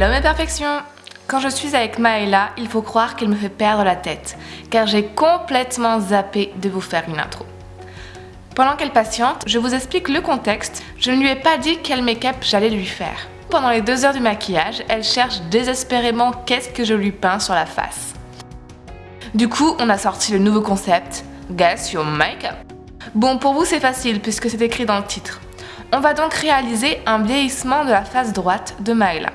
Hello mes perfections Quand je suis avec Maëla, il faut croire qu'elle me fait perdre la tête, car j'ai complètement zappé de vous faire une intro. Pendant qu'elle patiente, je vous explique le contexte, je ne lui ai pas dit quel make-up j'allais lui faire. Pendant les deux heures du maquillage, elle cherche désespérément qu'est-ce que je lui peins sur la face. Du coup, on a sorti le nouveau concept, Guess Your Makeup. Bon, pour vous c'est facile puisque c'est écrit dans le titre. On va donc réaliser un vieillissement de la face droite de Maëla.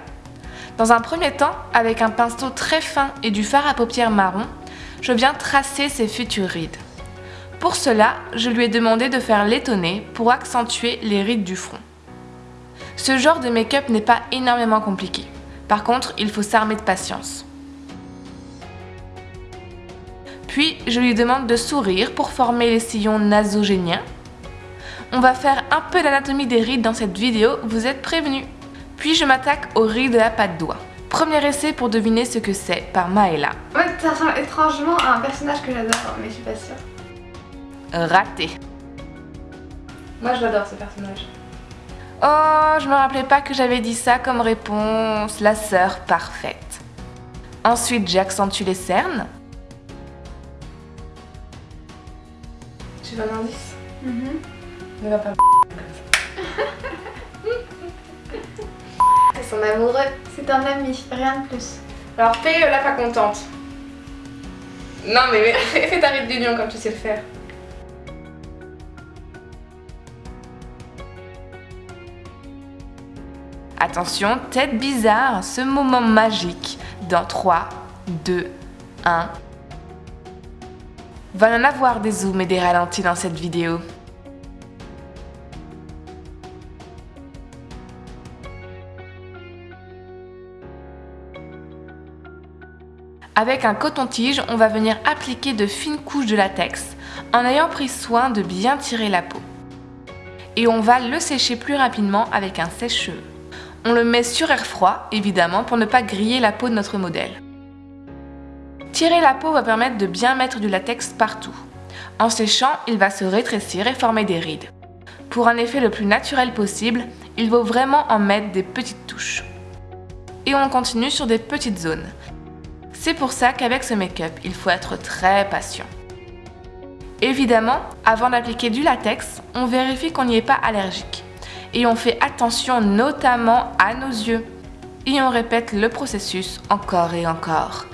Dans un premier temps, avec un pinceau très fin et du fard à paupières marron, je viens tracer ses futures rides. Pour cela, je lui ai demandé de faire l'étonner pour accentuer les rides du front. Ce genre de make-up n'est pas énormément compliqué. Par contre, il faut s'armer de patience. Puis, je lui demande de sourire pour former les sillons nasogéniens. On va faire un peu d'anatomie des rides dans cette vidéo, vous êtes prévenus. Puis je m'attaque aux rides de la patte d'oie. Premier essai pour deviner ce que c'est par Maëla. Ouais, ça ressemble étrangement à un personnage que j'adore, mais je suis pas sûre. Raté. Moi, je l'adore ce personnage. Oh, je me rappelais pas que j'avais dit ça comme réponse. La sœur parfaite. Ensuite, j'accentue les cernes. Tu veux un indice? Mhm. Ne va pas son amoureux. C'est un ami, rien de plus. Alors fais euh, la pas contente. Non mais fais, fais ta ride d'union comme tu sais le faire. Attention, tête bizarre, ce moment magique dans 3, 2, 1. Va y en avoir des zooms et des ralentis dans cette vidéo. Avec un coton-tige, on va venir appliquer de fines couches de latex en ayant pris soin de bien tirer la peau. Et on va le sécher plus rapidement avec un sèche-cheveux. On le met sur air froid, évidemment, pour ne pas griller la peau de notre modèle. Tirer la peau va permettre de bien mettre du latex partout. En séchant, il va se rétrécir et former des rides. Pour un effet le plus naturel possible, il vaut vraiment en mettre des petites touches. Et on continue sur des petites zones. C'est pour ça qu'avec ce make-up, il faut être très patient. Évidemment, avant d'appliquer du latex, on vérifie qu'on n'y est pas allergique. Et on fait attention notamment à nos yeux. Et on répète le processus encore et encore.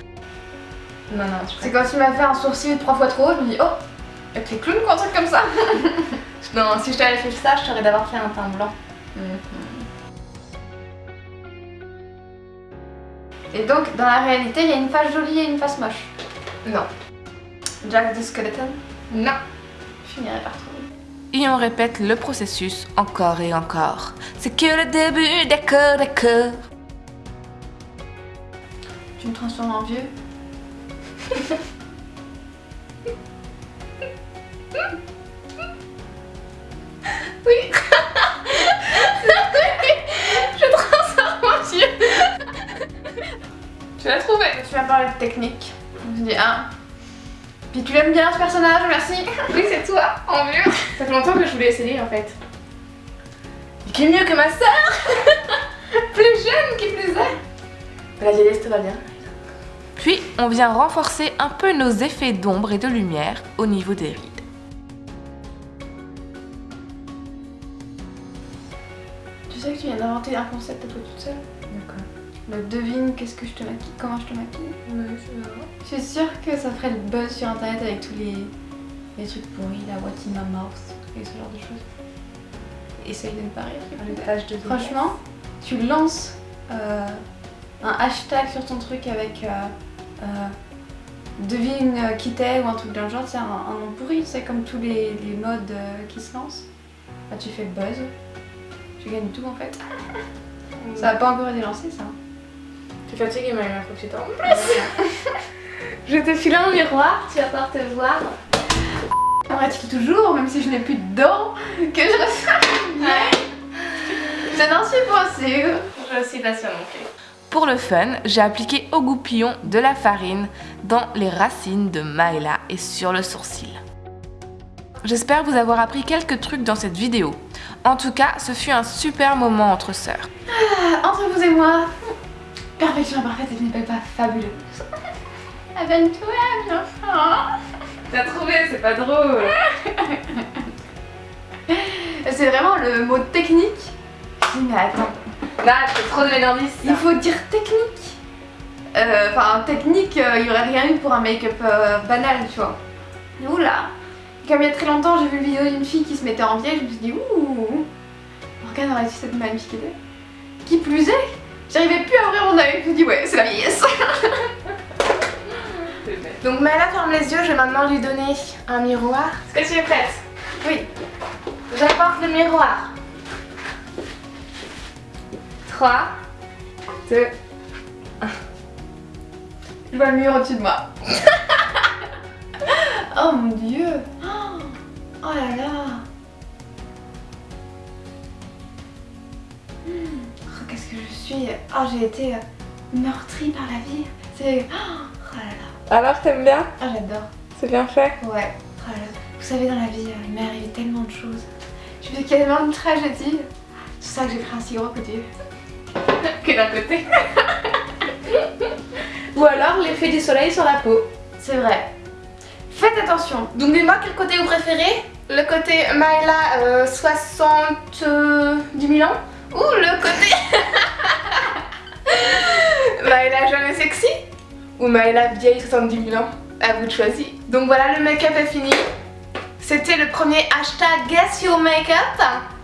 Non, non, C'est quand tu m'as fait un sourcil trois fois trop haut, je me dis oh, Et t'es clown ou un truc comme ça Non, si je t'avais fait ça, je t'aurais d'abord fait un teint blanc. Et donc, dans la réalité, il y a une face jolie et une face moche. Non. Jack the Skeleton, Non. je finirai par trouver. Et on répète le processus encore et encore. C'est que le début, d'accord, d'accord. Tu me transformes en vieux technique. Je me dis ah. Puis tu l'aimes bien ce personnage, merci. Oui, c'est toi, en mieux. Ça fait longtemps que je voulais essayer en fait. Et qui est mieux que ma sœur? Plus jeune qui plus est. La vieillesse, tout va bien. Puis, on vient renforcer un peu nos effets d'ombre et de lumière au niveau des rides. Tu sais que tu viens d'inventer un concept à toi toute seule? Le devine qu'est-ce que je te maquille, comment je te maquille. Ouais. Je suis sûre que ça ferait le buzz sur internet avec tous les, les trucs pourris, la what in my mouth et ce genre de choses. Essaye de ne pas rire. de Franchement, tu lances euh, un hashtag sur ton truc avec euh, euh, devine qui t'es ou un truc le genre, c'est un, un nom pourri, c'est comme tous les, les modes qui se lancent. Bah, tu fais le buzz, tu gagnes tout en fait. Ça n'a pas encore été lancé ça. Fatiguée, Maëla, faut que tu t'en Je te file un miroir, tu vas pouvoir te voir. Aimerais-tu toujours, même si je n'ai plus de dents, que je bien Je n'en suis pas sûre. Je suis pas sûre non plus. Pour le fun, j'ai appliqué au goupillon de la farine dans les racines de Maëla et sur le sourcil. J'espère vous avoir appris quelques trucs dans cette vidéo. En tout cas, ce fut un super moment entre sœurs. Ah, Entre vous et moi, Perfection imparfaite, ce n'est pas fabuleux. Abonne-toi, mon enfant. T'as trouvé, c'est pas drôle. C'est vraiment le mot technique. Je dis, mais attends, Là, je fais trop de l'indice. il faut dire technique. Euh, Enfin, technique, euh, il y aurait rien eu pour un make-up euh, banal, tu vois. Oula Comme il y a très longtemps, j'ai vu une vidéo d'une fille qui se mettait en vieille, je me suis dit, ouh Morgane aurait dû cette magnifique idée. Qui plus est, j'arrivais plus à ouvrir mon œil, je me dit, ouais, c'est la vieillesse. Donc Maëla ferme les yeux, je vais maintenant lui donner un miroir. Est-ce que tu es prête? Oui, J'apporte le miroir. 3, 2, je vois le mur au-dessus de moi. oh mon dieu oh là là Oh, j'ai été euh, meurtrie par la vie. C'est... Oh là là Alors, t'aimes bien Ah, j'adore. C'est bien fait Ouais. Oh là là. Vous savez, dans la vie, euh, il m'est arrivé tellement de choses. Je fais quasiment une tragédie. C'est ça que j'ai pris un si gros coup de vieux. Que d'un côté. Ou alors l'effet du soleil sur la peau. C'est vrai. Faites attention. Donc dis-moi quel côté vous préférez? Le côté Maëla euh, 70 000 ans? Ou le côté Maëla jamais sexy Ou Maëla vieille 70 000 ans? À vous de choisir. Donc voilà, le make-up est fini. C'était le premier hashtag Guess Your Makeup.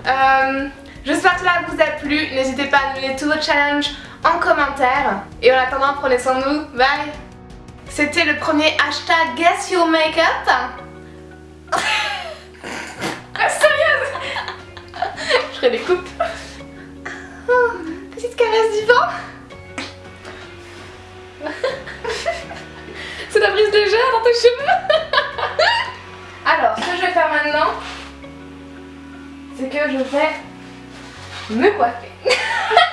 Euh, J'espère que cela vous a plu. N'hésitez pas à donner tous vos challenges en commentaire. Et en attendant, prenez soin de vous. Bye C'était le premier hashtag Guess Your Makeup. Ah, Sérieuse? Je ferai des coupes. Oh, petite caresse du vent. C'est la brise légère dans tes cheveux. Alors, ce que je vais faire maintenant, c'est que je vais me coiffer.